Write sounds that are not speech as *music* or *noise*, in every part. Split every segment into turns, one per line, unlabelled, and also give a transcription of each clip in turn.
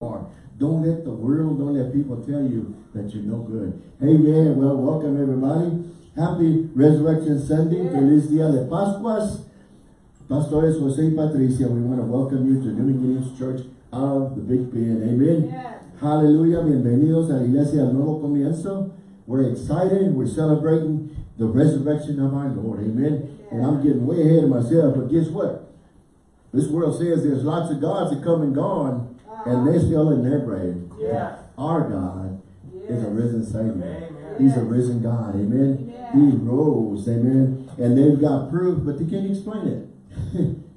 are. Don't let the world, don't let people tell you that you're no good. Amen. Well, welcome everybody. Happy Resurrection Sunday. Yeah. Feliz Día de Pascuas. Pastores Jose y Patricia, we want to welcome you to New Beginnings Church of the Big Bend. Amen. Yeah. Hallelujah. Bienvenidos a la iglesia del nuevo comienzo. We're excited. We're celebrating the resurrection of our Lord. Amen. Yeah. And I'm getting way ahead of myself, but guess what? This world says there's lots of gods that come and gone, and they're still in their grave.
Yeah.
Our God is a risen Savior. Amen. He's a risen God. Amen. He rose. Amen. And they've got proof, but they can't explain it.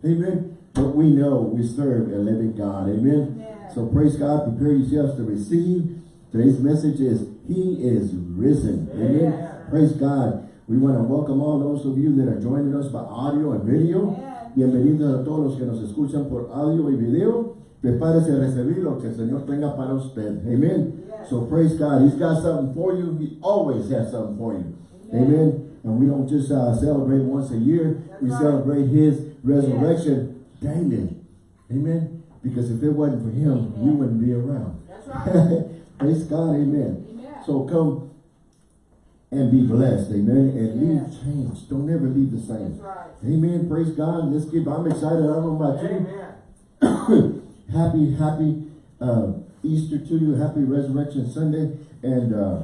*laughs* amen. But we know we serve a living God. Amen. Yeah. So praise God. Prepare yourselves to receive. Today's message is He is risen. Amen. Praise God. We want to welcome all those of you that are joining us by audio and video. Bienvenidos a todos los que nos escuchan por audio y video. Prepárese a recibir lo que el Señor tenga para usted. Amen. Yes. So praise God. He's got something for you. He always has something for you. Amen. Amen. And we don't just uh, celebrate once a year. That's we right. celebrate His resurrection yes. daily. Amen. Because if it wasn't for Him, Amen. we wouldn't be around.
That's *laughs* right.
praise God. Amen. Amen. So come and be blessed. Amen. And leave changed. Don't ever leave the same.
Right.
Amen. Praise God. Let's keep. I'm excited. I don't know about you. *coughs* *coughs* *coughs* happy, happy uh, Easter to you. Happy Resurrection Sunday. And uh,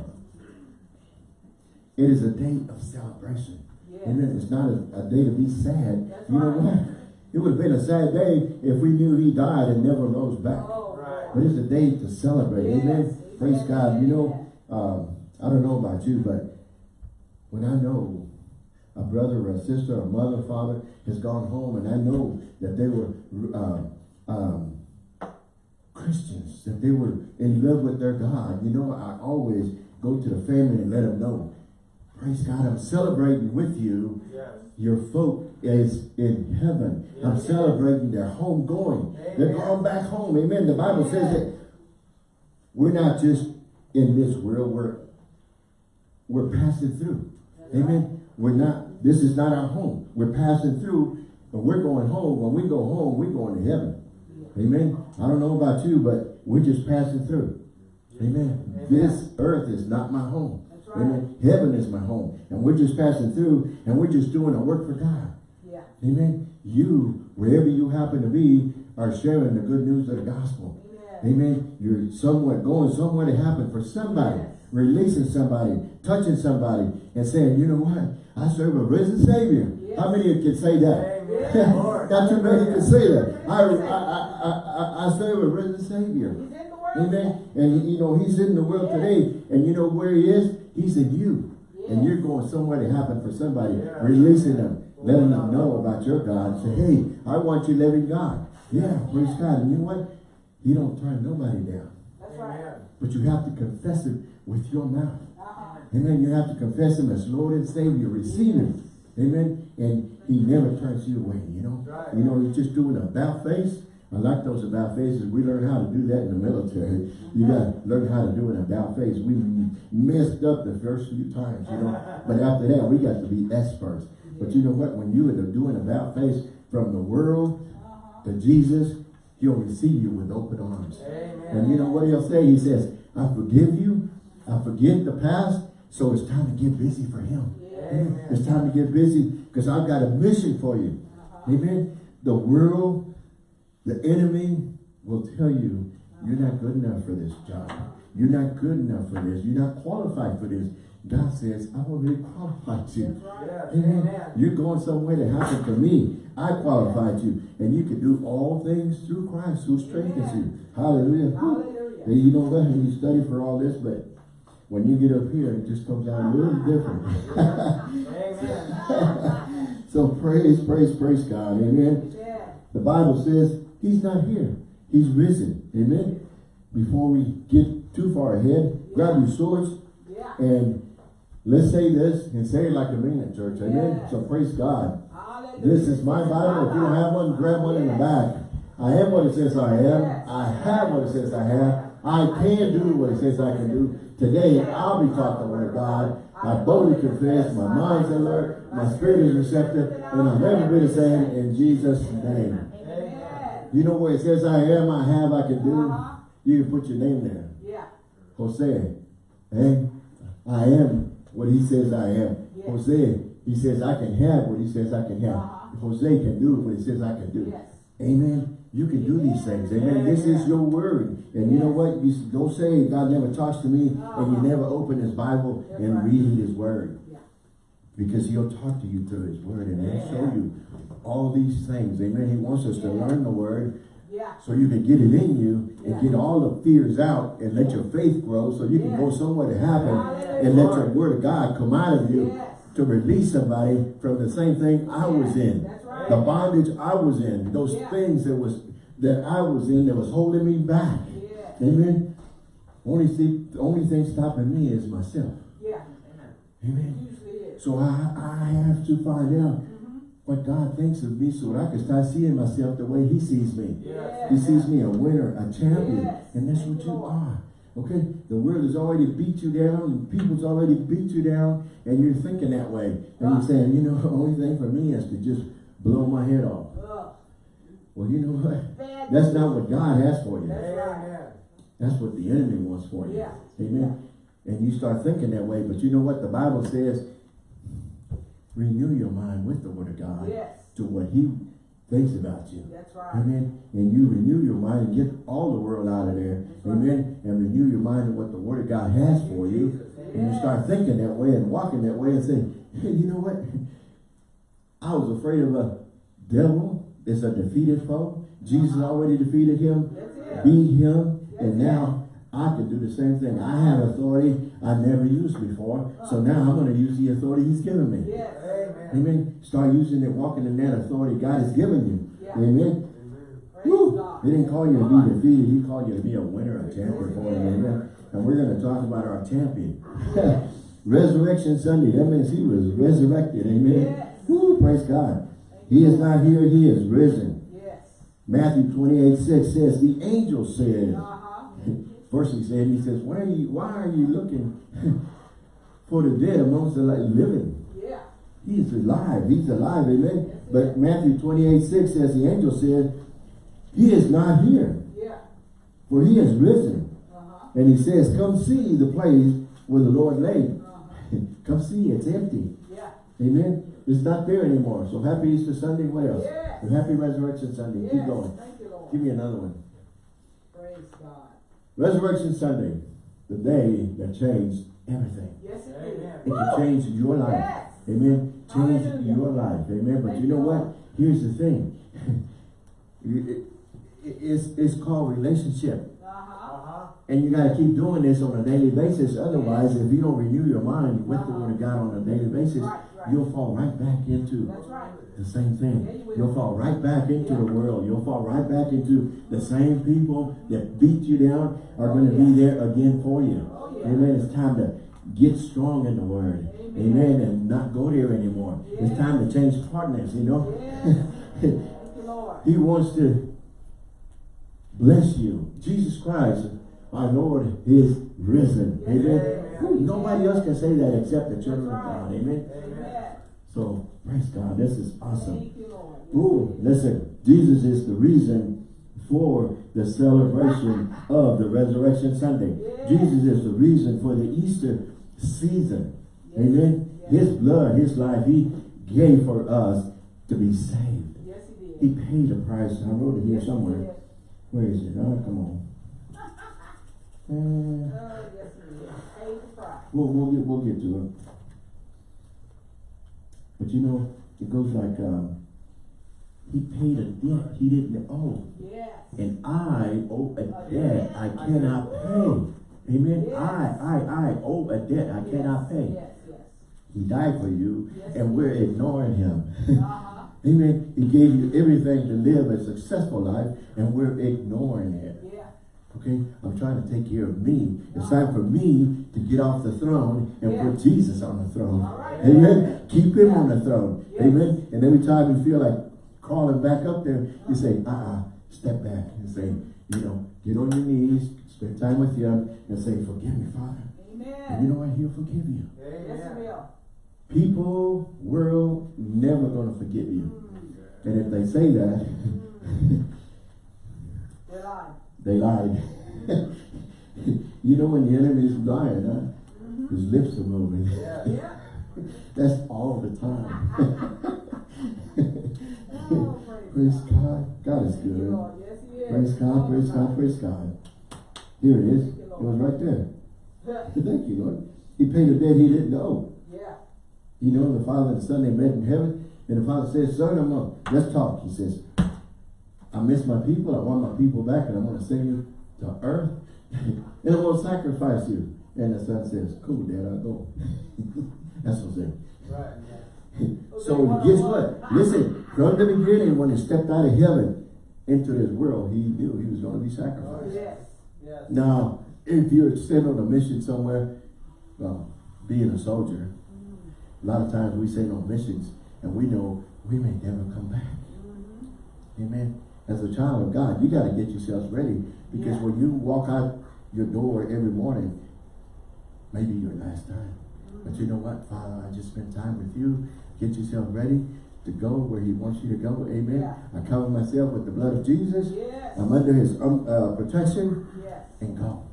it is a day of celebration. Yeah. Amen. It's not a, a day to be sad.
That's
you
right.
know what? It would have been a sad day if we knew he died and never rose back.
Oh, right.
But it's a day to celebrate.
Yes.
Amen. Praise God. You know, um, I don't know about you, but when I know a brother or a sister, or a mother, or father has gone home and I know that they were uh, um, Christians, that they were in love with their God. You know, I always go to the family and let them know, praise God, I'm celebrating with you.
Yes.
Your folk is in heaven. Yes. I'm celebrating their home going. Amen. They're going back home. Amen. The Bible says that we're not just in this world, we're, we're passing through. That's Amen. Right. We're not, this is not our home. We're passing through, but we're going home. When we go home, we're going to heaven. Amen. I don't know about you, but we're just passing through. Amen. Amen. This earth is not my home.
Right.
Amen. Heaven is my home. And we're just passing through and we're just doing a work for God.
Yeah.
Amen. You, wherever you happen to be, are sharing the good news of the gospel.
Amen.
Amen. You're somewhere going somewhere to happen for somebody. Yes. Releasing somebody, touching somebody, and saying, you know what? I serve a risen Savior. Yes. How many of you can say that? *laughs* Not too many to say that. I, I, I, I, I serve a risen Savior. Amen. And you know, he's in the world today. And you know where he is? He's in you. And you're going somewhere to happen for somebody. Releasing them. Letting them know about your God. Say, hey, I want you living God. Yeah, praise God. And you know what? He don't turn nobody down.
That's right.
But you have to confess it with your mouth. Amen. You have to confess him as Lord and Savior. Receive him. Amen. And he never turns you away, you know.
Right.
You know, he's just doing a bow face. I like those about faces. We learn how to do that in the military. You got to learn how to do an about face. We messed up the first few times, you know. *laughs* But after that, we got to be experts. But you know what? When you are doing about face from the world uh-huh. to Jesus, he'll receive you with open arms.
Amen.
And you know what he'll say? He says, I forgive you. I forget the past. So it's time to get busy for him. It's time to get busy because I've got a mission for you. Uh -huh. Amen. The world, the enemy will tell you, you're not good enough for this job. You're not good enough for this. You're not qualified for this. God says, I already qualified you.
Yes.
Amen. Amen. You're going somewhere to happen for me. I qualified you. And you can do all things through Christ who strengthens you. Hallelujah.
Hallelujah.
And you know what? You study for all this, but when you get up here, it just comes out a little different. *laughs* *laughs* so praise, praise, praise God. Amen.
Yeah.
The Bible says he's not here. He's risen. Amen. Before we get too far ahead, yeah. grab your swords
yeah.
and let's say this and say it like a man it, church. Amen.
Yeah.
So praise God.
Hallelujah.
This is my Bible. If you don't have one, grab one in the back. I am what it says I am. I have what it says I have. I can do what it says I can do. Today, I'll be taught the word of God. I boldly confess, my mind's alert, my spirit is receptive, and I'll never be the same in Jesus' name. You know where it says I am, I have, I can do? You can put your name there.
Yeah.
Jose. Hey, I am what he says I am. Jose, he says I can have what he says I can have.
Uh-huh.
Jose can do what he says I can do.
Yes.
Amen. You can do these things. Amen. This is your word. And you know what? You don't say God never talks to me and you
Uh-huh.
never open his Bible and read his word. Because he'll talk to you through his word and he'll show you all these things. Amen. He wants us to learn the word
Yeah.
so you can get it in you and get all the fears out and let your faith grow so you can go somewhere to happen and let your word of God come out of you to release somebody from the same thing I was in.
Right.
The bondage I was in, those
Yeah.
things that was that I was in that was holding me back.
Yeah.
Amen. Only see, the only thing stopping me is myself.
Yeah.
Amen. So I, I have to find out
Mm-hmm.
what God thinks of me so that I can start seeing myself the way he sees me.
Yeah.
He sees me a winner, a champion,
Yes.
and that's
Thank
what
you, Lord.
are. Okay? The world has already beat you down, and people's already beat you down, and you're thinking that way. And you're saying, you know, *laughs* the only thing for me is to just blow my head off.
Ugh.
Well, you know what?
Bad
That's not what God has for you.
That's right.
That's what the enemy wants for you.
Yeah.
Amen. And you start thinking that way, but you know what? The Bible says, renew your mind with the word of God
Yes.
to what he thinks about you.
That's right.
Amen. And you renew your mind and get all the world out of there.
That's right.
Amen. And renew your mind to what the word of God has for you. And you start thinking that way and walking that way and saying, *laughs* hey, you know what? I was afraid of a devil. It's a defeated foe. Jesus already defeated him, beat him, and now I can do the same thing. I have authority I never used before. So now I'm going to use the authority he's given me.
Yes.
Amen. Start using it, walking in that authority God has given you.
Yeah.
Amen. Woo. He didn't call you to be defeated. He called you to be a winner, a champion for him. Amen. And we're going to talk about our champion. *laughs* Resurrection Sunday. That means he was resurrected. Amen.
Yes.
Woo, praise God. He is not here. He is risen.
Yes.
Matthew 28, 6 says, the angel said,
Uh-huh. *laughs*
first he said, he says, why are you, why are you looking *laughs* for the dead amongst the li- living?
Yeah.
He is alive. He's alive. Amen. But Matthew 28, 6 says, the angel said, he is not here,
Yeah.
for he is risen.
Uh-huh.
And he says, come see the place where the Lord lay.
Uh-huh. *laughs*
come see, it's empty.
Yeah.
Amen. It's not there anymore. So happy Easter Sunday. What else?
Yes.
And happy Resurrection Sunday.
Yes.
Keep going.
Thank you, Lord.
Give me another one.
Praise God.
Resurrection Sunday, the day that changed everything.
Yes, it is.
It can change your life.
Yes.
Amen. Change
Hallelujah.
your life. Amen. But
Thank
you know
you,
what?
Lord.
Here's the thing. *laughs* It- it- it's, it's called relationship.
Uh-huh.
And you got to keep doing this on a daily basis. Otherwise, if you don't renew your mind with the word of God on a daily basis,
Right, right.
You'll fall right back into
right.
the same thing.
You will.
Fall right back into
Yeah.
the world. You'll fall right back into the same people that beat you down are going to
Oh, yeah.
be there again for you.
Oh, yeah.
Amen. It's time to get strong in the word.
Amen.
Amen. And not go there anymore. It's time to change partners, you know.
Yes. *laughs* Thank you, Lord.
he wants to bless you. Jesus Christ, our Lord, is risen. Amen.
Amen.
Nobody else can say that except the children of God. Amen. So, praise God. This is awesome. Ooh, listen, Jesus is the reason for the celebration of the Resurrection Sunday.
Yes.
Jesus is the reason for the Easter season.
Yes.
Amen.
Yes.
His blood, his life, he gave for us to be saved.
Yes, he did.
He paid a price. I wrote it here somewhere. Where is it? Oh, come on. *laughs* Uh,
Oh, yes, he did. Paid the price.
we'll, we'll, get, we'll get to it. But you know, it goes like, um, he paid a debt he didn't owe.
Yes.
and I owe a debt I cannot pay. Amen.
Yes.
I, I, I owe a debt I cannot pay.
Yes, yes.
He died for you,
Yes,
and we're ignoring him.
Uh-huh. *laughs*
Amen. He gave you everything to live a successful life, and we're ignoring it.
Yeah.
Okay? I'm trying to take care of me. It's time for me to get off the throne and
Yeah.
put Jesus on the throne.
Right.
Amen. Keep him on the throne. Amen. And every time you feel like crawling back up there, you say, uh-uh, step back and say, you know, get on your knees, spend time with him, and say, forgive me, Father. Amen. And you know what? He'll forgive you.
Yes, he will.
People, world, never going to forgive you.
Mm.
And if they say that, *laughs*
They lied.
They lied. *laughs* you know when the enemy is dying, huh? His lips are moving.
Yeah. *laughs*
That's all the time.
Oh, *laughs*
praise God. God is good.
Lord. Yes, is.
Praise God, praise God, praise God. Here it is. It was right there. Thank you, Lord. He paid a debt he didn't know.
Yeah.
You know, the Father and the Son, they met in heaven. And the Father says, Son, I'm gonna, let's talk. He says, I miss my people. I want my people back and I'm going to send you to earth. *laughs* and I'm going to sacrifice you. And the Son says, cool, Dad, I'll go. *laughs* That's what I'm saying.
Right.
So guess what? Listen, from the beginning, when he stepped out of heaven into this world, he knew he was going to be sacrificed.
Oh, yes. Yes.
Now, if you're sent on a mission somewhere, well, being a soldier, mm-hmm. a lot of times we send on missions and we know we may never come back. Mm-hmm. Amen. As a child of God, you got to get yourselves ready because
Yeah.
when you walk out your door every morning, maybe your last time. But you know what, Father, I just spent time with you. Get yourself ready to go where he wants you to go. Amen.
Yeah.
I cover myself with the blood of Jesus.
Yes.
I'm under his um, uh, protection
Yes.
and go.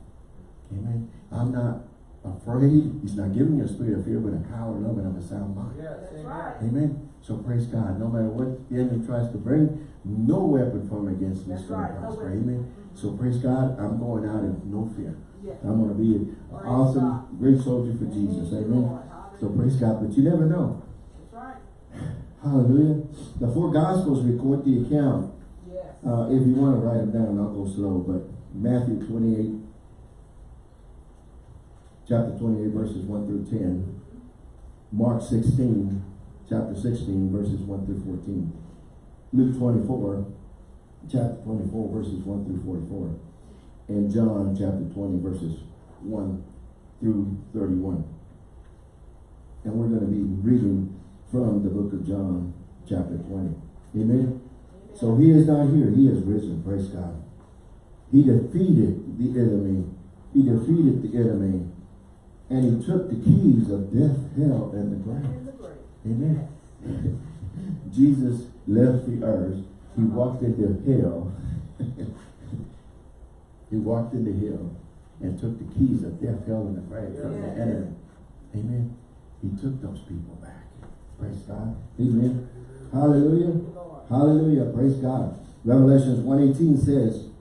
Amen. I'm not afraid. He's not giving you a spirit of fear, but a power, love, and of a sound mind.
Yes. That's right.
Amen. So praise God. No matter what the enemy tries to bring, no weapon formed against me is
That's
going
right.
to
No
prosper.
weapon.
Amen. So praise God. I'm going out in no fear.
Yes.
I'm going to be an
Praise
awesome,
God.
great soldier for Jesus.
Thank
Amen. So praise God. But you never know.
That's right.
Hallelujah. The four Gospels record the account.
Yes.
Uh, if you want to write them down, I'll go slow. But Matthew 28, chapter 28, verses 1 through 10. Mark 16, chapter 16, verses 1 through 14. Luke 24, chapter 24, verses 1 through 44. And John chapter 20, verses 1 through 31. And we're going to be reading from the book of John, chapter 20. Amen. So he is not here. He is risen. Praise God. He defeated the enemy. He defeated the enemy. And he took the keys of death, hell, and the grave.
In the grave.
Amen. *laughs* Jesus left the earth. He uh-huh. walked into hell. *laughs* he walked into hell and took the keys of death, hell, and the grave from the enemy. Amen. He took those people back. Praise God. Amen. Hallelujah.
Thank you, Lord.
Hallelujah. Praise God. Revelations 118 says,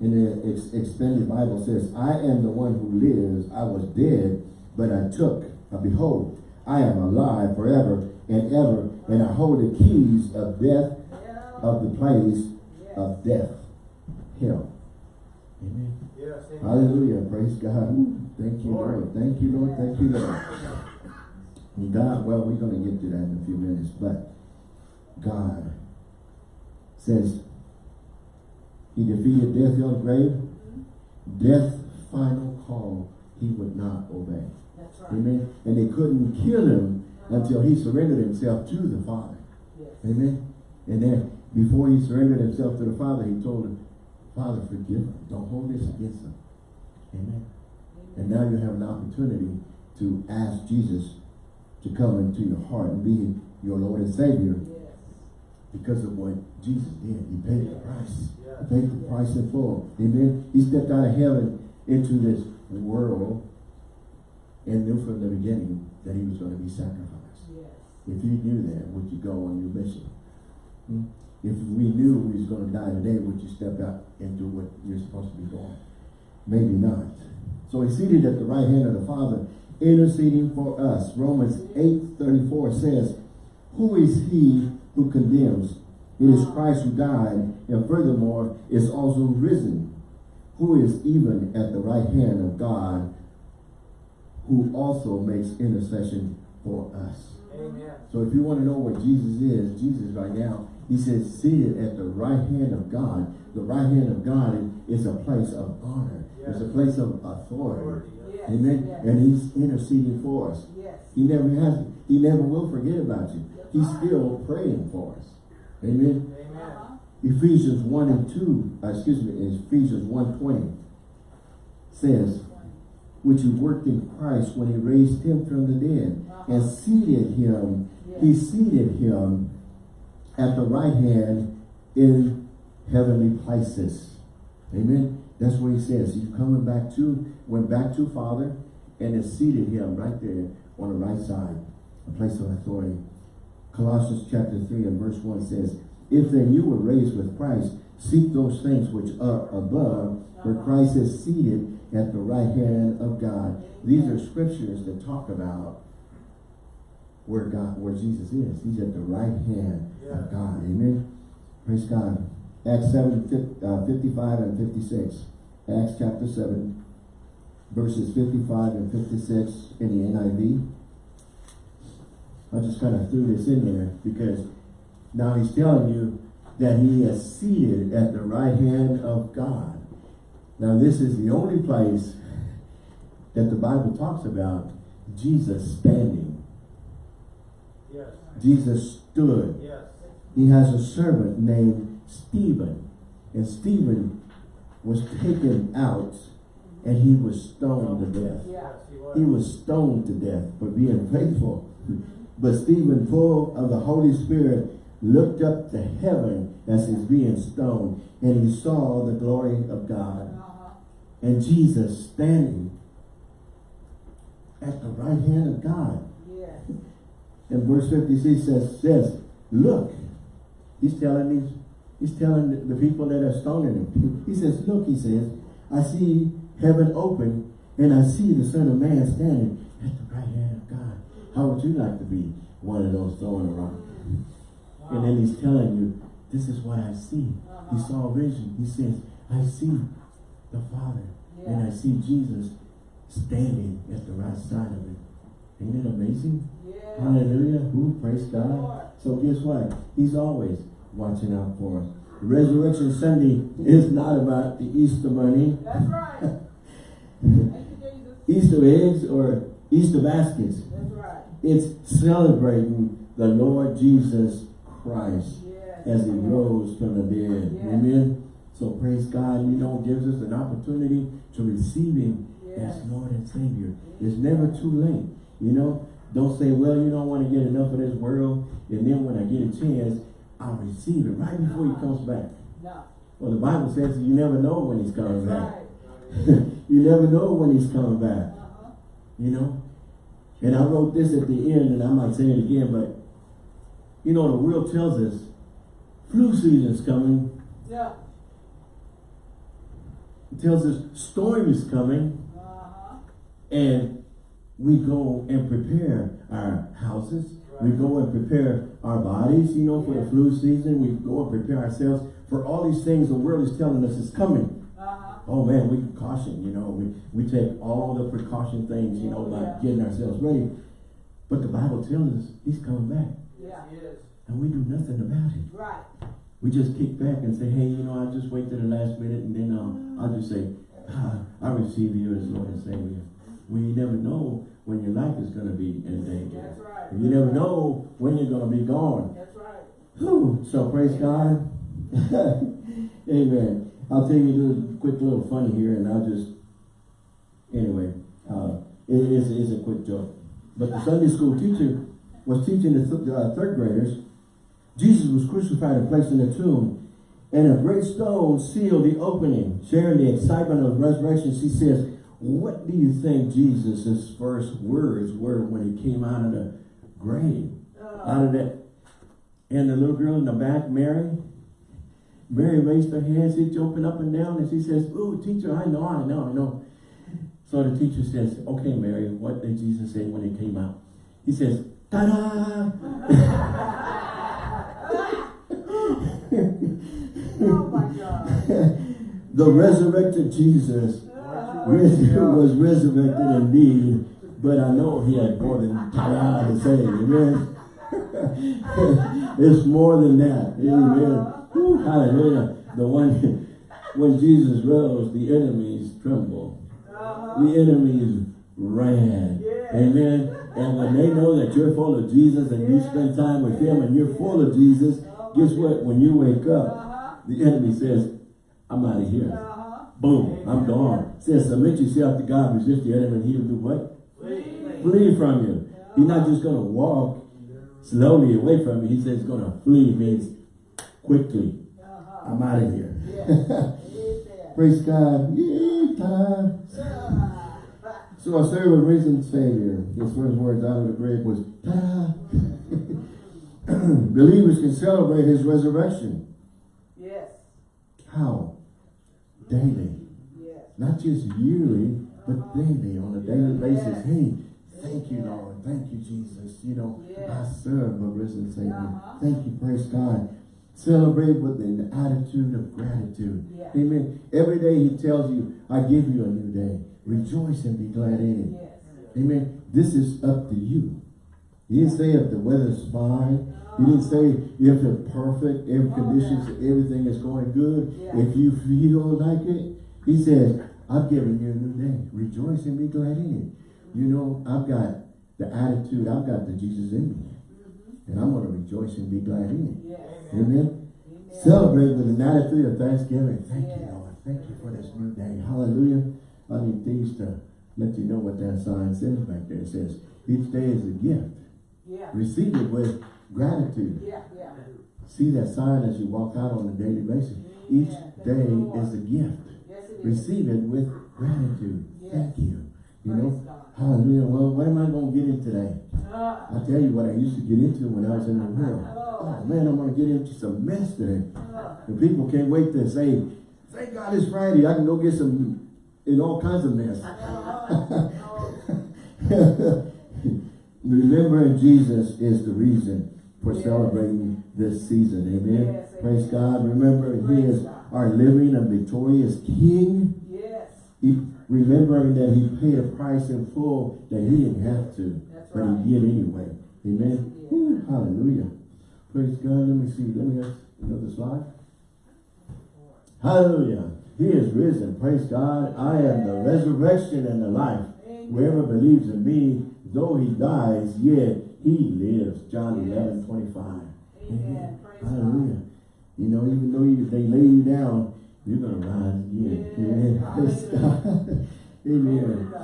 in the ex expanded Bible says, I am the one who lives. I was dead, but I took. Uh, behold, I am alive forever and ever, and I hold the keys of death, of the place of death, hell. Amen.
Yes. amen.
Hallelujah. Praise God. Thank you, Lord. Thank you, Lord. Thank you, Lord. And God, well, we're going to get to that in a few minutes, but God says he defeated death, hell, and grave. Death, final call, he would not obey.
Right.
Amen. And they couldn't kill him until he surrendered himself to the Father.
Yes.
Amen. And then before he surrendered himself to the Father, he told him, Father, forgive them. Don't hold this against them. Amen. And now you have an opportunity to ask Jesus to come into your heart and be your Lord and Savior
Yes.
Because of what Jesus did. He paid the price. He paid the price in full. Amen. He stepped out of heaven into this world and knew from the beginning that he was going to be sacrificed.
Yes.
If you knew that, would you go on your mission? Hmm? If we knew we was going to die today, would you step out into what you're supposed to be doing? Maybe not. So he's seated at the right hand of the Father, interceding for us. Romans 8, 34 says, Who is he who condemns? It is Christ who died, and furthermore is also risen, who is even at the right hand of God, who also makes intercession for us.
Amen.
So if you want to know what Jesus is, Jesus right now, he says seated at the right hand of God. The right hand of God is a place of honor. It's a place of authority.
Yes.
Amen.
Yes.
And he's interceding for us.
Yes.
He never has, he never will forget about you. He's still praying for us. Amen.
Amen. Uh-huh.
Ephesians 1 and 2, uh, excuse me, Ephesians 1 20 says, which he worked in Christ when he raised him from the dead and seated him, he seated him at the right hand in heavenly places. Amen. That's what he says. He's coming back to, went back to Father and has seated him right there on the right side, a place of authority. Colossians chapter 3 and verse 1 says, If then you were raised with Christ, seek those things which are above, where Christ is seated at the right hand of God. These are scriptures that talk about where God, where Jesus is. He's at the right hand of God. Amen. Praise God. Acts 7, uh, 55 and 56. Acts chapter 7, verses 55 and 56 in the NIV. I just kind of threw this in there because now he's telling you that he is seated at the right hand of God. Now this is the only place that the Bible talks about Jesus standing.
Yes.
Jesus stood.
Yes.
He has a servant named Stephen. And Stephen was taken out and he was stoned to death.
Yes, he was.
He was stoned to death for being faithful. *laughs* But Stephen, full of the Holy Spirit, looked up to heaven as he's being stoned, and he saw the glory of God.
Uh-huh.
And Jesus standing at the right hand of God.
Yes.
And verse 56 says, says, look, he's telling these, he's telling the, people that are stoning him. He says, look, he says, I see heaven open and I see the Son of Man standing at the right hand of God. How would you like to be one of those throwing around? And then he's telling you, this is what I see. He
Uh-huh.
saw a vision. He says, I see the Father and I see Jesus standing at the right side of it. Ain't it amazing?
Yeah.
Hallelujah. Who praise God.
Lord.
So guess what? He's always watching out for us. Resurrection Sunday is not about the Easter bunny,
That's right. *laughs* Thank you, Jesus.
Easter eggs, or Easter baskets. It's celebrating the Lord Jesus Christ
Yes.
as he rose from the dead.
Yes.
Amen. So praise God, you know, gives us an opportunity to receive him
Yes.
as Lord and Savior. It's never too late. You know, don't say, well, you don't want to get enough of this world, and then when I get a chance, I'll receive it right before he comes back.
No.
Well, the Bible says you never know when he's coming
That's
back.
right. *laughs*
you never know when he's coming back.
Uh-huh.
You know? And I wrote this at the end, and I might say it again, but you know, the world tells us flu season's coming.
Yeah.
It tells us storm is coming.
Uh-huh.
And we go and prepare our houses. We go and prepare our bodies, you know, for the flu season. We go and prepare ourselves for all these things the world is telling us is coming. Oh man, we caution, you know, we, we take all the precaution things, you know, like
Yeah.
getting ourselves ready. But the Bible tells us he's coming back.
Yeah.
He is.
And we do nothing about it.
Right.
We just kick back and say, hey, you know, I'll just wait to the last minute and then um, I'll just say, ah, I receive you as Lord and Savior. Well, you never know when your life is going to be in danger.
That's right.
You never know when you're going to be gone.
That's right.
Whew. So praise God. *laughs* Amen. I'll tell you a quick little funny here and I'll just, anyway, uh, it is it's a quick joke. But the Sunday school teacher was teaching the th uh, third graders, Jesus was crucified and placed in a tomb, and a great stone sealed the opening. Sharing the excitement of resurrection, she says, what do you think Jesus' first words were when he came out of the grave?
Uh,
out of that. And the little girl in the back, Mary, Mary raised her hands, she's jumping up and down, and she says, "Ooh, teacher, I know, I know, I know." So the teacher says, "Okay, Mary, what did Jesus say when he came out?" He says, "Ta-da!"
oh my God.
the resurrected Jesus was resurrected indeed, but I know he had more than ta-da to say. Amen. *laughs* it's more than that. Amen. Hallelujah. The one when Jesus rose, the enemies trembled.
uh-huh.
The enemies ran. Amen. And when they know that you're full of Jesus and you spend time with him and you're full of Jesus, guess what? When you wake up,
Uh-huh.
the enemy says, I'm out of here.
Uh-huh.
Boom, I'm gone. Says, submit yourself to God, resist the enemy, and he'll do what?
Flee.
Flee from you. He's not just going to walk slowly away from you. He says he's going to flee means quickly.
Uh-huh.
I'm out of here.
Yes. *laughs*
Praise God. So I serve a risen Savior. His first words out of the grave was, ta *laughs* Believers can celebrate his resurrection.
Yes.
How? Daily.
Yes.
Not just yearly, but daily, on a daily basis.
Yes.
Hey, thank you, Lord. Thank you, Jesus. You know, I serve a risen Savior.
Uh-huh.
Thank you, praise God. Celebrate with an attitude of gratitude. Amen. Every day he tells you, I give you a new day. Rejoice and be glad in it.
Yes.
Amen. This is up to you. He didn't say if the weather's fine. He didn't say if it's perfect, every conditions, everything is going good.
Yeah.
If you feel like it, he says, I've given you a new day. Rejoice and be glad in it. You know, I've got the attitude, I've got the Jesus in me.
Mm-hmm.
And I'm going to rejoice and be glad in it.
Yes.
Amen.
Amen.
Celebrate with an attitude of thanksgiving. Thank you, Lord. Thank you for this new day. Hallelujah. I need these to let you know what that sign says back there. It says, each day is a gift.
Yeah.
Receive it with gratitude.
Yeah. Yeah.
See that sign as you walk out on a daily basis. Each day is a gift.
Yes, it is.
Receive it with gratitude.
Yes.
Thank you. You
Praise
know,
God.
Hallelujah. Well, what am I going to get in today?
Uh,
I tell you what I used to get into when I was in the world. Oh man, I'm going to get into some mess today. And people can't wait to say, thank God it's Friday. I can go get some in all kinds of mess.
uh, *laughs*
Remembering Jesus is the reason for
Yes.
celebrating this season. Amen.
Yes,
Praise
amen.
God. Remember, He is
God.
our living and victorious King. Remembering that He paid a price in full that He didn't have to,
That's
but
right.
He did anyway. Amen. Woo, hallelujah. Praise God. Let me see. Let me have another slide. Hallelujah. He is risen. Praise God. I am the resurrection and the life.
Amen.
Whoever believes in me, though he dies, yet he lives. John
Yes.
11, 25.
Amen. God.
Hallelujah. You know, even though you, they lay you down, you're going *laughs* to rise again.
Yes.
Amen. Praise God. Amen.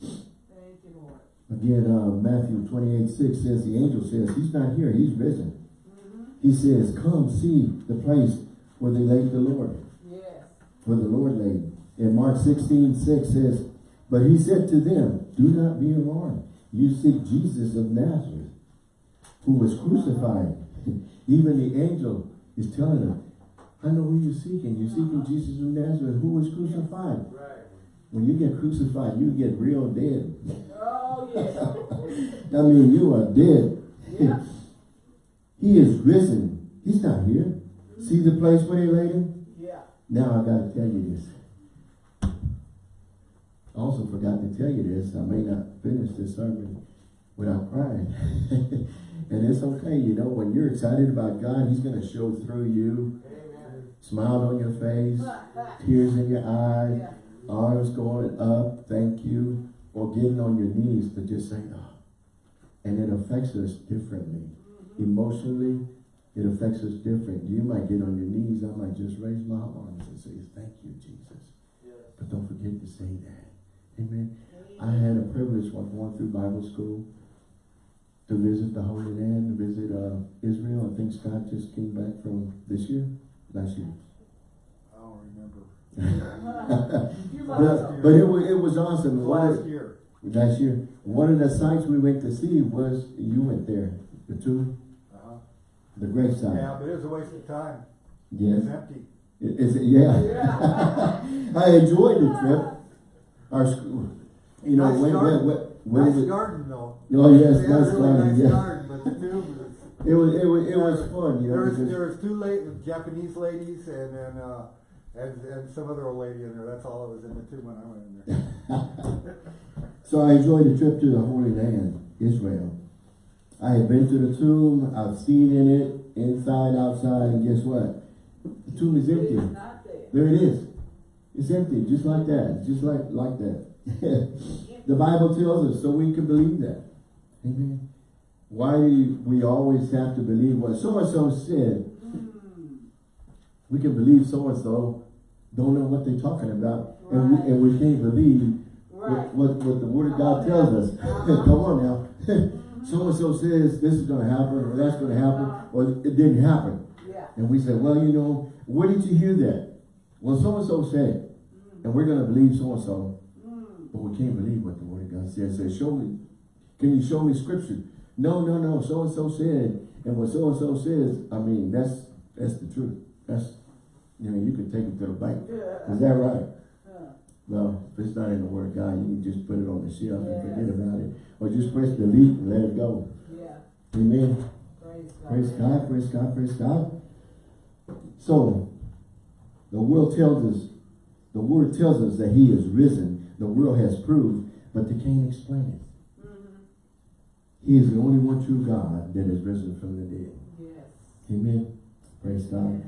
Thank you, Lord.
Again, uh, Matthew 28, 6 says, the angel says, he's not here, he's risen.
Mhm.
He says, come see the place where they laid the Lord.
Yes.
where the Lord laid. In Mark 16, 6 says, But he said to them, Do not be alarmed. You seek Jesus of Nazareth, who was crucified. *laughs* Even the angel is telling them, I know who you're seeking. You're seeking Jesus of Nazareth, who was crucified.
Right.
When you get crucified, you get real dead.
Oh, yeah. *laughs*
I mean, you are dead.
Yeah. *laughs*
he is risen. He's not here. Mm-hmm. See the place where they laid him?
Yeah.
Now I gotta tell you this. I also forgot to tell you this. I may not finish this sermon without crying. *laughs* and it's okay, you know, when you're excited about God, He's gonna show through you.
Amen.
Smile on your face, tears in your eyes,
Yeah.
arms going up, thank you, or getting on your knees to just say, oh. And it affects us differently. Mm-hmm. Emotionally, it affects us different. You might get on your knees, I might just raise my arms and say, thank you, Jesus. But don't forget to say that. Amen. I had a privilege while going through Bible school to visit the Holy Land, to visit uh, Israel. I think Scott just came back from this year, last year.
I don't remember.
You must know.
But, but it was, it was awesome.
Last
of,
year.
last year, one of the sites we went to see was, you went there, the tomb,
Uh-huh.
the grave site.
Yeah, but it was a waste of time.
Yes.
It's empty.
I- Is it, yeah.
Yeah. *laughs*
I enjoyed the trip. Our school, you know,
Nice
when,
garden.
when, when, when
Nice
it,
garden though.
Oh, yes,
They had
nice
really
garden,
nice
yeah.
garden, but the tomb.
It was, it was, it was fun, you know.
There was,
because-
there was two late Japanese ladies and then, uh, and, and some other old lady in there. That's all that was in the tomb when I went in there. *laughs*
So I enjoyed the trip to the Holy Land, Israel. I had been to the tomb, I've seen in it, inside, outside, and guess what? The tomb is empty.
It's not there.
There it is. It's empty, just like that, just like, like that. The Bible tells us, so we can believe that. Amen. Why do we always have to believe what so-and-so said?
Mm.
We can believe so-and-so, don't know what they're talking about, and we, and we can't believe
Right.
what, what, what the word of God
Come
tells us.
Uh-huh. *laughs*
Come on now. So and so says this is going to happen, or that's going to happen, or it didn't happen.
Yeah.
And we say, well, you know, where did you hear that? Well, so-and-so said it. And we're going to believe so-and-so. But we can't believe what the word of God says. Say, show me. Can you show me scripture? No, no, no. So-and-so said. And what so-and-so says, I mean, that's that's the truth. That's, you know, you can take it to the bank.
Yeah.
Is that right?
Uh,
Well, if it's not in the word of God, you can just put it on the shelf and forget about it. Or just press delete and let it go.
Yeah.
Amen.
Praise God.
Praise God, praise God, praise God. So, the world tells us, the word tells us that he is risen. The world has proved, but they can't explain it.
Mhm.
He is the only one true God that is risen from the dead.
Yes.
Amen. Praise God.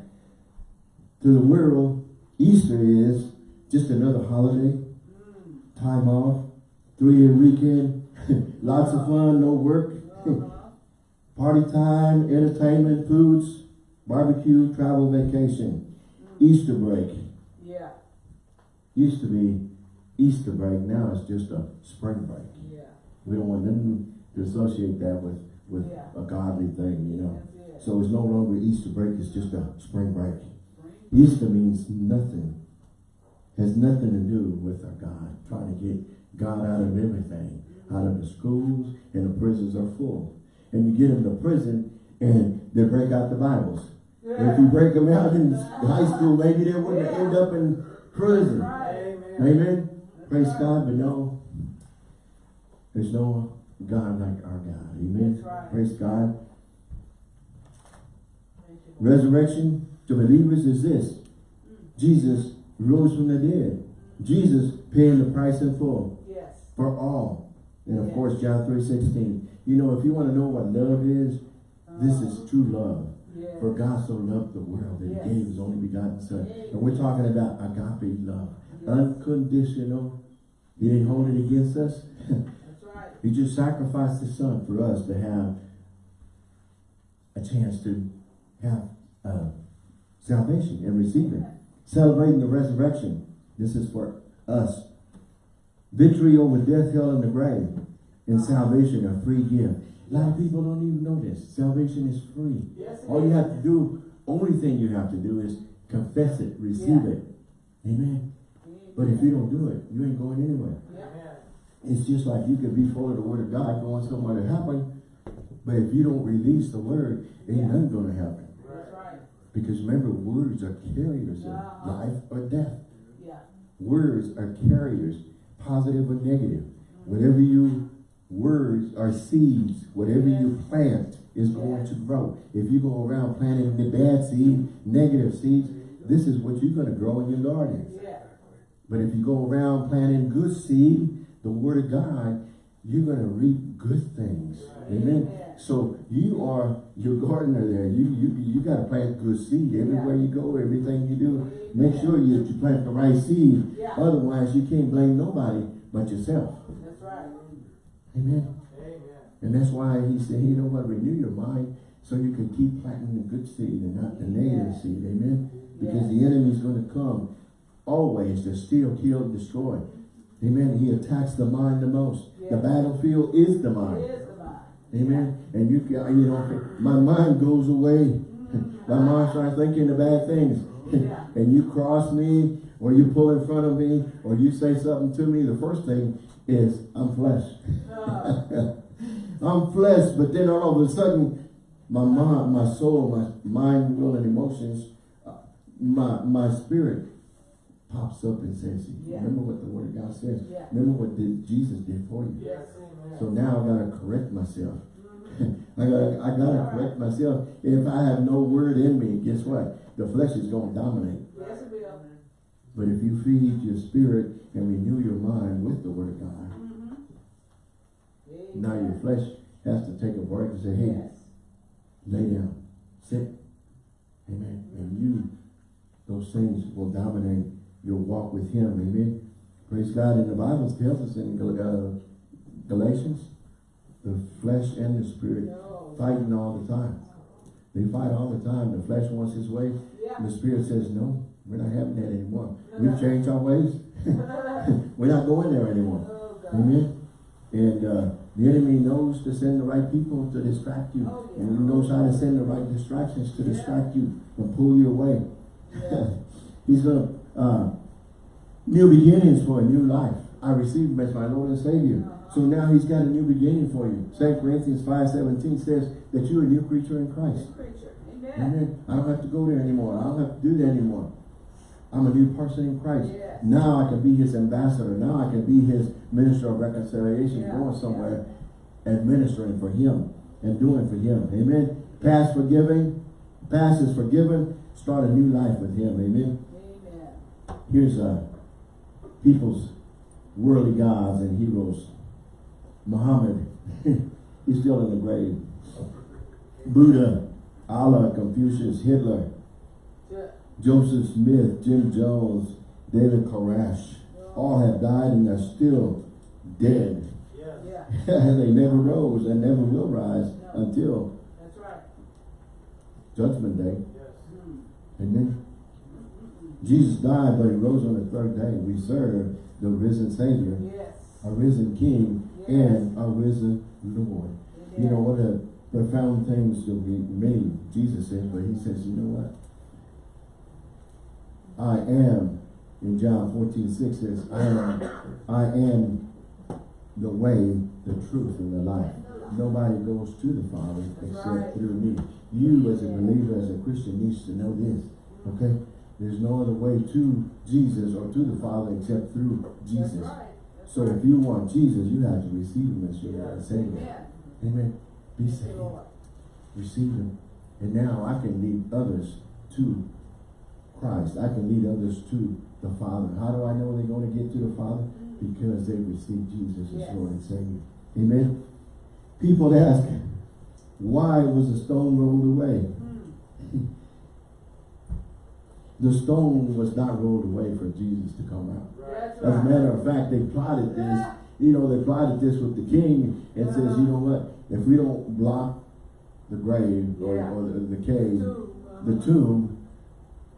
To the world, Easter is just another holiday,
Mm.
time off, three-year weekend, *laughs* lots of fun, no work,
Uh-huh. *laughs*
party time, entertainment, foods, barbecue, travel, vacation, Easter break.
Yeah.
Used to be Easter break, now it's just a spring break.
Yeah.
We don't want them to associate that with, with
Yeah.
a godly thing, you know.
It.
So it's no longer Easter break, it's just a spring break.
Spring.
Easter means nothing. Has nothing to do with our God. Trying to get God out of everything. Out of the schools and the prisons are full. And you get them to prison and they break out the Bibles. And if you break them out in high school, maybe they wouldn't end up in prison.
Right.
Amen. Praise God, but no. There's no God like our God. Amen.
Right.
Praise God.
Thank you, Lord.
Resurrection to believers is this. Jesus rose from the dead. Jesus paying the price in full
Yes.
for all. And of
Yeah.
course, John 3.16. You know, if you want to know what love is, this is uh-huh. true love.
Yes.
For God so loved the world that
Yes.
he gave his only begotten son. And we're talking about agape love. Unconditional. He didn't hold it against us.
That's right.
he just sacrificed his son for us to have a chance to have uh, salvation and receive it. Celebrating the resurrection. This is for us. Victory over death, hell, and the grave. And salvation, a free gift. A lot of people don't even know this. Salvation is free.
Yes,
All you have to do, only thing you have to do is confess it, receive
Yeah.
it. Amen. But if you don't do it, you ain't going anywhere.
Yeah.
It's just like you could be full of the word of God going somewhere to happen, but if you don't release the word, it ain't
Yeah.
nothing gonna happen.
That's right.
Because remember, words are carriers of
Uh-huh.
life or death.
Yeah.
Words are carriers, positive or negative. Whatever you, words are seeds. Whatever you plant is going to grow. If you go around planting the bad seed, negative seeds, this is what you're gonna grow in your garden.
Yeah.
But if you go around planting good seed, the word of God, you're going to reap good things. Amen.
Amen.
So you are your gardener there. You you you got to plant good seed everywhere you go. Everything you do, make sure you, you plant the right seed.
Yeah.
Otherwise, you can't blame nobody but yourself.
That's right.
Amen.
Amen.
And that's why he said, you know what, renew your mind so you can keep planting the good seed and not the negative
Yeah.
seed. Amen. Because
Yeah.
the enemy is going to come always to steal, kill, and destroy. Amen. He attacks the mind the most. The battlefield is the mind.
Is the mind.
Amen. And you you know, my mind goes away. my mind starts thinking the bad things.
Yeah. *laughs*
and you cross me, or you pull in front of me, or you say something to me, the first thing is, I'm flesh.
Uh, *laughs*
I'm flesh, but then all of a sudden, my mind, my soul, my mind, will, and emotions, uh, my my spirit pops up and says,
Yeah.
remember what the word of God says.
Yeah.
Remember what did Jesus did for you.
yes.
So now I gotta correct myself.
Mhm. *laughs*
I gotta, I gotta correct myself. If I have no word in me, guess what? The flesh is gonna dominate.
Yes, it will.
But if you feed your spirit and renew your mind with the word of God,
Mhm.
now your flesh has to take a break and say, hey,
Yes.
lay down, sit. Amen. And you, those things will dominate your walk with him. Amen. Praise God. And the Bible tells us in uh, Galatians, the flesh and the spirit
No.
fighting all the time. They fight all the time. The flesh wants his way.
Yeah.
And the spirit says, no, we're not having that anymore. *laughs* We've changed our ways. *laughs* we're not going there anymore.
Oh,
Amen. And uh, the enemy knows to send the right people to distract you.
Oh, yeah.
And he knows how to send the right distractions to
Yeah.
distract you and pull you away. *laughs* He's going to, uh, new beginnings for a new life. I received him as my Lord and Savior. So now he's got a new beginning for you. 2 Corinthians 5.17 says that you're a new creature in Christ.
Preacher. Amen.
Amen. I don't have to go there anymore. I don't have to do that anymore. I'm a new person in Christ. Now I can be his ambassador. Now I can be his minister of reconciliation,
Yeah,
going somewhere, administering for him and doing for him. Amen. Past forgiving, past is forgiven. Start a new life with him. Amen. Here's uh, people's worldly gods and heroes. Muhammad, *laughs* he's still in the grave. Buddha, Allah, Confucius, Hitler,
Yeah.
Joseph Smith, Jim Jones, David Koresh, all have died and are still dead.
Yeah. *laughs*
they never rose and never will rise
No.
until
That's right.
judgment day.
Mm.
Amen. Jesus died, but he rose on the third day. We serve the risen Savior,
Yes.
a risen King,
Yes.
and a risen Lord. You know what a profound things that we made, Jesus said, but he says, you know what? I am, in John 14, 6 says, I am, I am the way, the truth, and the life. Nobody goes to the Father except
Right.
through me. You as a believer, as a Christian, needs to know this. Okay? There's no other way to Jesus or to the Father except through
That's
Jesus.
right. That's
So
right.
if you want Jesus, you have to receive him as your Lord and Savior.
Amen.
Be
Thank
saved. Receive him. And now I can lead others to Christ. I can lead others to the Father. How do I know they're going to get to the Father? Mm-hmm. Because they received Jesus as Lord and Savior. Amen. People ask, why was the stone rolled away?
Mm.
The stone was not rolled away for Jesus to come out.
That's
As a matter of fact, they plotted this. You know, they plotted this with the king and says, you know what? If we don't block the grave or,
Yeah.
or the, the cave, the
uh-huh.
tomb,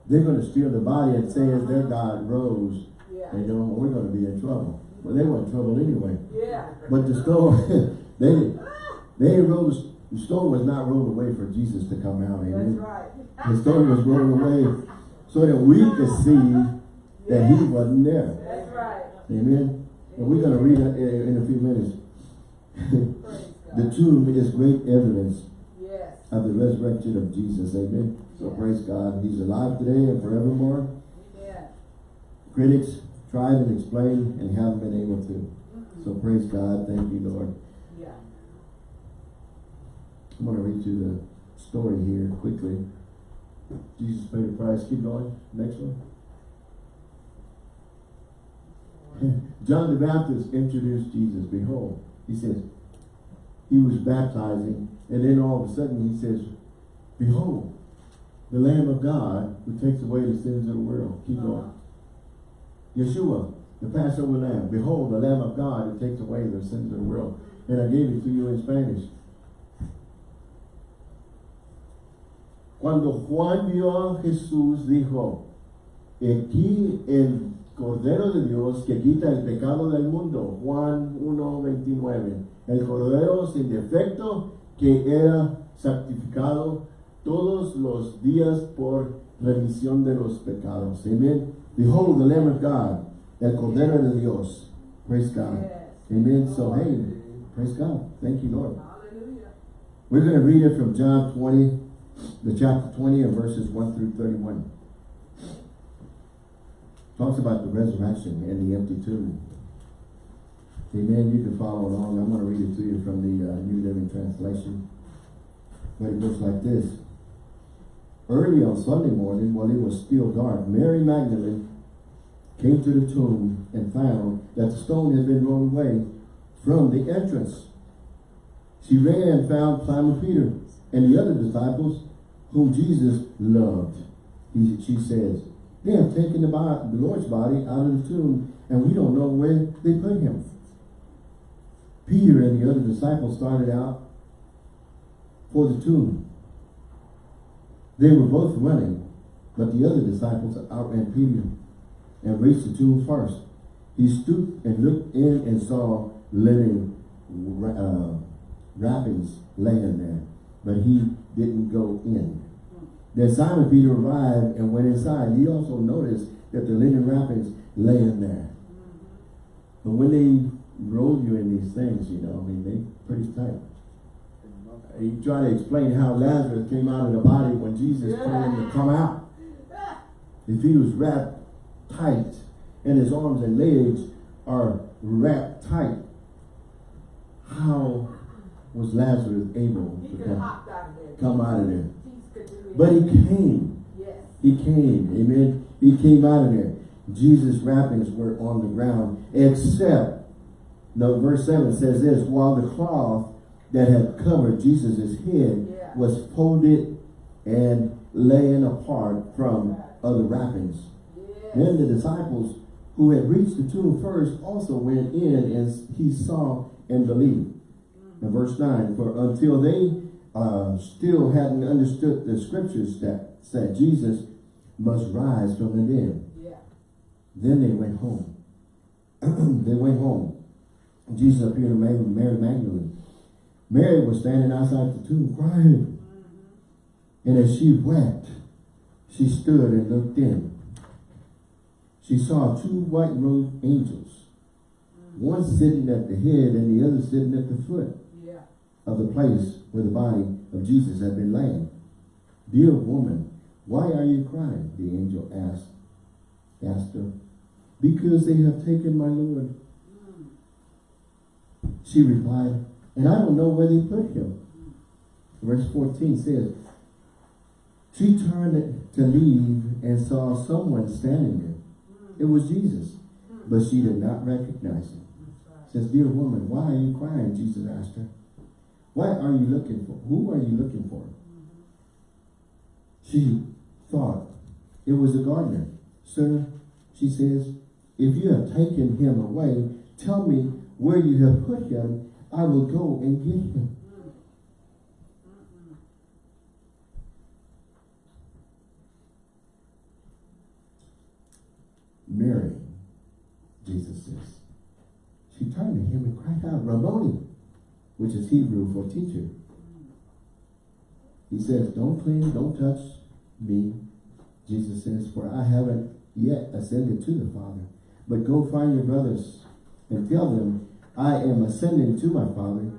they're going to steal the body and say as their God rose,
Yeah.
and you know, we're going to be in trouble. Well, they were in trouble anyway.
Yeah.
But the stone, *laughs* they, they rose, the stone was not rolled away for Jesus to come out.
That's right.
The stone was rolled away so that we could see that he wasn't there.
That's right.
Amen. And we're going to read it in a few minutes. *laughs* The tomb is great evidence
Yes.
of the resurrection of Jesus. Amen. So
Yeah.
praise God. He's alive today and forevermore.
Amen.
Critics tried and explained and haven't been able to.
Mm-mm.
So praise God. Thank you, Lord.
Yeah.
I'm going to read you the story here quickly. Jesus paid the price. Keep going. Next one. *laughs* John the Baptist introduced Jesus. Behold, he says, he was baptizing, and then all of a sudden he says, Behold, the Lamb of God who takes away the sins of the world. Keep uh-huh. going. Yeshua, the Passover Lamb. Behold, the Lamb of God who takes away the sins of the world. And I gave it to you in Spanish. Cuando Juan vio a Jesús, dijo, aquí el Cordero de Dios que quita el pecado del mundo. Juan 1.29. El Cordero sin defecto que era santificado todos los días por remisión de los pecados. Amen. Behold the Lamb of God, el Cordero de Dios. Praise God.
Yes.
Amen. So, hey, praise God. Thank you, Lord.
Hallelujah.
We're going to read it from John 20, the chapter 20 and verses 1 through 31. Talks about the resurrection and the empty tomb. Amen. You can follow along. I'm going to read it to you from the uh, New Living Translation. But it goes like this. Early on Sunday morning, while it was still dark, Mary Magdalene came to the tomb and found that the stone had been rolled away from the entrance. She ran and found Simon Peter and the other disciples whom Jesus loved. He, she says, they have taken the, body, the Lord's body out of the tomb and we don't know where they put him. Peter and the other disciples started out for the tomb. They were both running, but the other disciples outran Peter and reached the tomb first. He stooped and looked in and saw linen uh, wrappings laying there, but he didn't go in. Then Simon Peter arrived and went inside. He also noticed that the linen wrappings lay in there. But when they roll you in these things, you know, I mean, they pretty tight. He tried to explain how Lazarus came out of the body when Jesus told him to come out. If he was wrapped tight and his arms and legs are wrapped tight, how was Lazarus able
He
to come,
out of there.
Come out of there?
Jesus could do it.
But he came. He came. Amen. He came out of there. Jesus' wrappings were on the ground, except, no, verse 7 says this, while the cloth that had covered Jesus' head
Yeah.
was folded and laying apart from other wrappings.
Yes.
Then the disciples who had reached the tomb first also went in and he saw and believed. Mm. In verse 9, for until they uh, still hadn't understood the scriptures that said Jesus must rise from the dead.
Yeah.
Then they went home. *clears throat* they went home. Jesus appeared to Mary, Mary Magdalene. Mary was standing outside the tomb crying. And as she wept, she stood and looked in. She saw two white-robed angels, one sitting at the head and the other sitting at the foot. Of the place where the body of Jesus had been laying. Dear woman, why are you crying? The angel asked, asked her. Because they have taken my Lord. She replied, and I don't know where they put him. Verse 14 says, she turned to leave and saw someone standing there. It was Jesus, but she did not recognize him. Says, dear woman, why are you crying? Jesus asked her. What are you looking for? Who are you looking for? She thought it was the gardener. Sir, she says, if you have taken him away, tell me where you have put him. I will go and get him. Mary, Jesus says. She turned to him and cried out, Rabboni, which is Hebrew for teacher. He says, don't cling, don't touch me. Jesus says, for I haven't yet ascended to the Father. But go find your brothers and tell them, I am ascending to my Father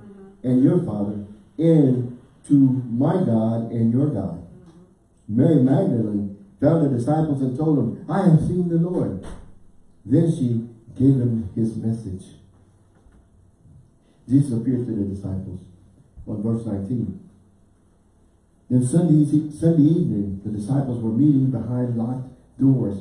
and your Father, and to my God and your God. Mary Magdalene found the disciples and told them, I have seen the Lord. Then she gave them his message. Jesus appeared to the disciples on verse 19. Then Sunday, Sunday evening, the disciples were meeting behind locked doors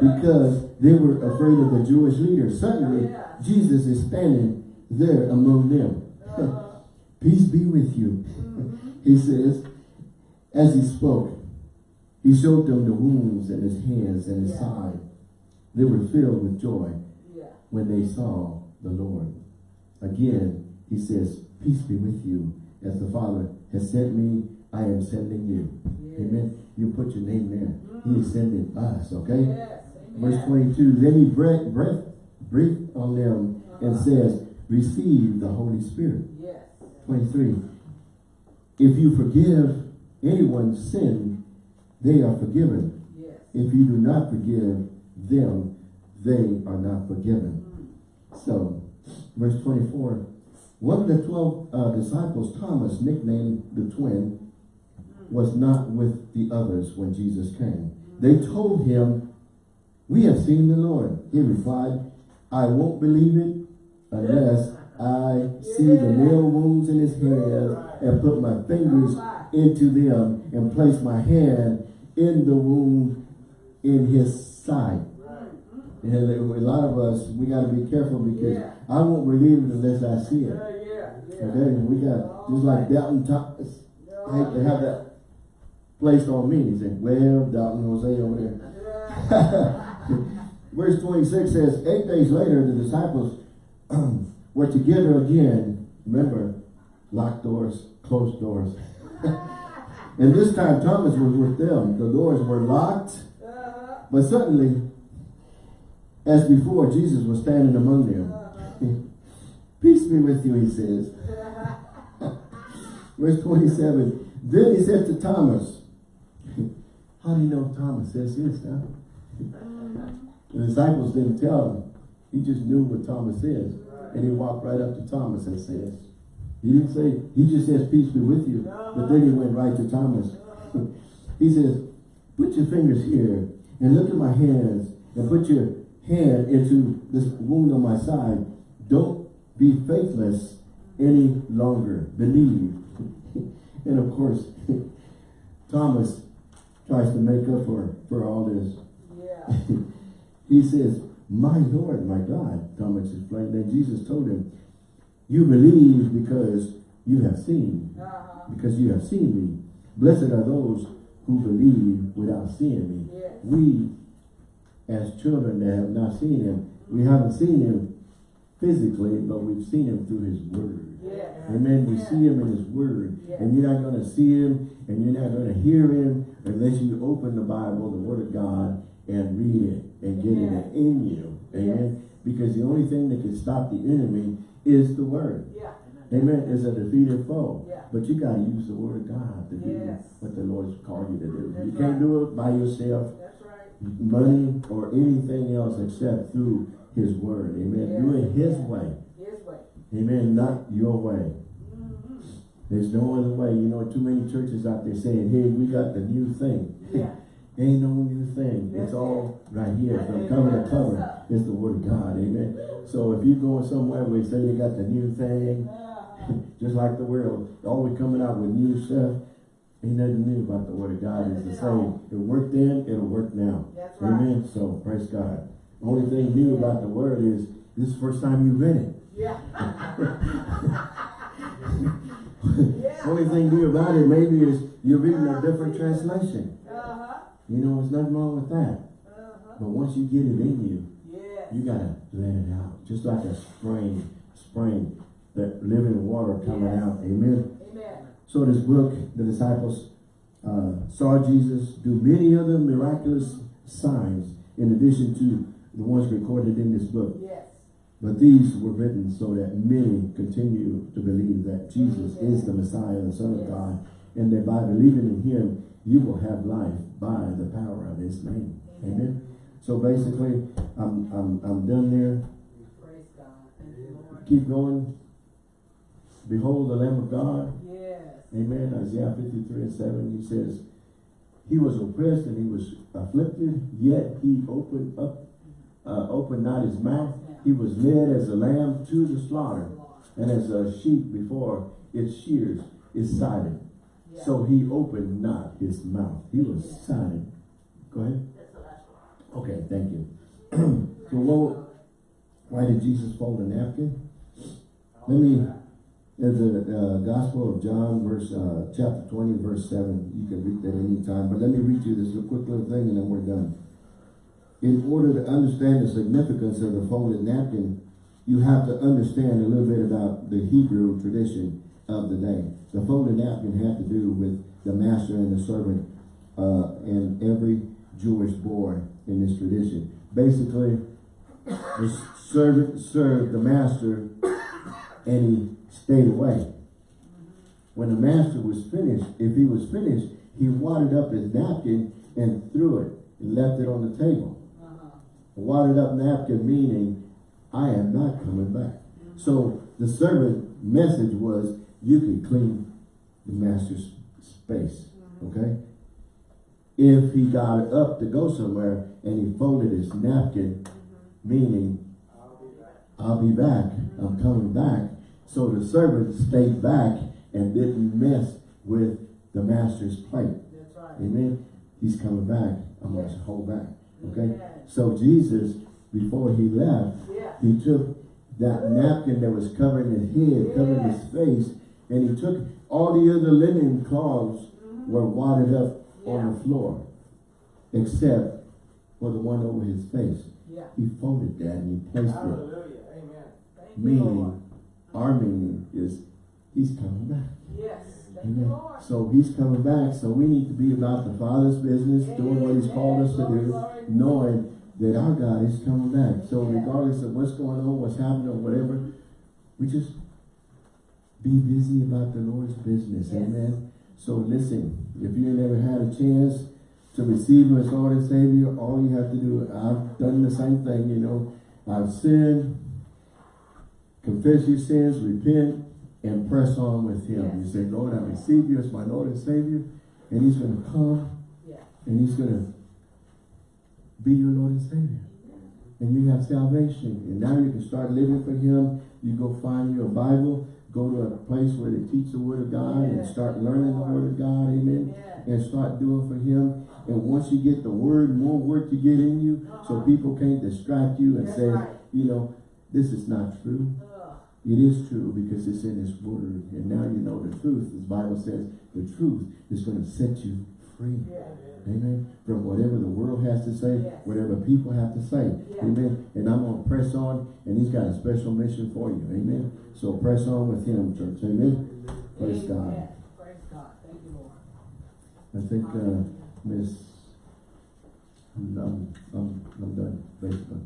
because they were afraid of the Jewish leaders. Suddenly, Jesus is standing there among them. *laughs* Peace be with you. *laughs* he says, as he spoke, he showed them the wounds in his hands and his
Yeah.
side. They were filled with joy
yeah.
when they saw the Lord. Again, he says, peace be with you. As the Father has sent me, I am sending you.
Yes.
Amen. You put your name there. He is sending us, okay?
Yes.
Verse 22, then he breathed, breath, breathed on them and
Uh-huh.
says, receive the Holy Spirit.
Yes.
23, if you forgive anyone's sin, they are forgiven.
Yes.
If you do not forgive them, they are not forgiven. So, verse 24, one of the 12 uh, disciples, Thomas, nicknamed the twin, was not with the others when Jesus came. They told him, we have seen the Lord. He replied, I won't believe it unless I see the nail wounds in his hands and put my fingers into them and place my hand in the wound in his side. And a lot of us, we got to be careful because
Yeah.
I won't believe it unless I see it.
Yeah, yeah, yeah.
Okay, we got, just like Doubting Thomas, I hate to have that placed on me. He said, well, Doubting Jose over there. *laughs* Verse 26 says, eight days later, the disciples *clears throat* were together again. Remember, locked doors, closed doors. *laughs* and this time Thomas was with them. The doors were locked,
Uh-huh.
but suddenly, as before, Jesus was standing among them. *laughs* Peace be with you, he says. *laughs* Verse 27. Then he said to Thomas, *laughs* How do you know Thomas says this? The disciples didn't tell him. He just knew what Thomas says. And he walked right up to Thomas and says, He didn't say, he just says, peace be with you. But then he went right to Thomas. he says, put your fingers here and look at my hands and put your hand into this wound on my side. Don't be faithless any longer. Believe. *laughs* and of course, *laughs* Thomas tries to make up for, for all this.
Yeah. *laughs*
he says, my Lord, my God, Thomas explained. Then Jesus told him, you believe because you have seen,
Uh-huh.
because you have seen me. Blessed are those who believe without seeing me.
Yes.
We, as children that have not seen him, we haven't seen him physically, but we've seen him through his word.
Yeah.
Amen. We see him in his word. And you're not going to see him and you're not going to hear him unless you open the Bible, the word of God, and read it and get it in you. Amen. Because the only thing that can stop the enemy is the word.
Yeah.
Amen. Is a defeated foe.
Yeah.
But you got to use the word of God to do what the Lord's called you to do.
That's
you can't
right.
do it by yourself,
That's.
Money, or anything else except through his word. Amen. Do it his way.
His way.
Amen. Not your way.
Mm-hmm.
There's no other way. You know, too many churches out there saying, hey, we got the new thing.
Yeah. *laughs*
Ain't no new thing.
That's
It's all right here. From cover to cover. It's the word of God. Amen. So if you're going somewhere where they say they got the new thing,
Uh-huh. *laughs*
just like the world, always coming out with new stuff, ain't nothing new about the word of God. It's the same. It worked then, it'll work now.
That's right.
Amen. So praise God. Only thing new about the word is this is the first time you read it.
Yeah. *laughs*
Only thing new about it maybe is you're reading a different translation.
Uh-huh.
You know, there's nothing wrong with that.
Uh-huh.
But once you get it in you,
Yeah.
you gotta let it out. Just like a spring, spring, that living water coming
Yes.
out. Amen.
Amen.
So this book, the disciples uh, saw Jesus do many other miraculous signs in addition to the ones recorded in this book.
Yes.
But these were written so that many continue to believe that Jesus is the Messiah, the Son of God, and that by believing in him, you will have life by the power of his name. Amen. So basically, I'm, I'm, I'm done there.
Praise God. Thank you, Lord.
Keep going. Behold the Lamb of God. Amen. Isaiah 53 and 7, he says, He was oppressed and he was afflicted, yet he opened up, uh, opened not his mouth. He was led as a lamb to the slaughter, and as a sheep before its shears is silent.
Yeah.
So he opened not his mouth. He was silent. Go ahead.
That's the last one.
Okay, thank you. *clears throat* so what, why did Jesus fold a napkin? Let me, there's a uh, Gospel of John, verse uh, chapter 20, verse 7. You can read that anytime, but let me read you this a quick little thing and then we're done. In order to understand the significance of the folded napkin, you have to understand a little bit about the Hebrew tradition of the day. The folded napkin had to do with the master and the servant uh, and every Jewish boy in this tradition. Basically, the servant served the master and he stayed away. When the master was finished, if he was finished, he wadded up his napkin and threw it and left it on the table.
Uh-huh.
Wadded up napkin meaning, I am not coming back. So the servant message was, you can clean the master's space, okay? If he got up to go somewhere and he folded his napkin, meaning, I'll be back, I'm coming back. So the servant stayed back and didn't mess with the master's plate.
That's right.
Amen. He's coming back. I'm going to hold back. Okay.
Yes.
So Jesus, before he left,
Yeah.
he took that napkin that was covering his head, covering his face, and he took all the other linen cloths mm-hmm. were wadded up on the floor, except for the one over his face.
Yeah.
He folded that and he placed it.
Hallelujah. Amen. Thank you,
Meaning,
Lord.
Our meaning is he's coming back.
Yes.
Amen.
Lord.
So he's coming back. So we need to be about the Father's business, doing what he's called us to do, knowing that our God is coming back. So regardless of what's going on, what's happening, or whatever, we just be busy about the Lord's business,
Yes.
amen. So listen, if you never had a chance to receive Him as Lord and Savior, all you have to do, I've done the same thing, you know. I've sinned, confess your sins, repent, and press on with Him. You say, Lord, I receive you as my Lord and Savior, and He's going to come,
Yeah.
and He's going to be your Lord and Savior. And you have salvation, and now you can start living for Him. You go find your Bible, go to a place where they teach the Word of God, and start learning the Word of God, amen and start doing for him. And once you get the word, more Word to get in you, so
Uh-huh.
people can't distract you and
That's
say,
right.
you know, this is not true. It is true because it's in his word. And now you know the truth. The Bible says the truth is going to set you free.
Yeah.
Amen. From whatever the world has to say,
Yes.
whatever people have to say.
Yeah.
Amen. And I'm going to press on and he's got a special mission for you. Amen. So press on with him, church. Amen. Praise God.
Amen. Praise God. Thank you, Lord.
I think, uh, Miss, I'm, I'm, I'm, I'm done, basically.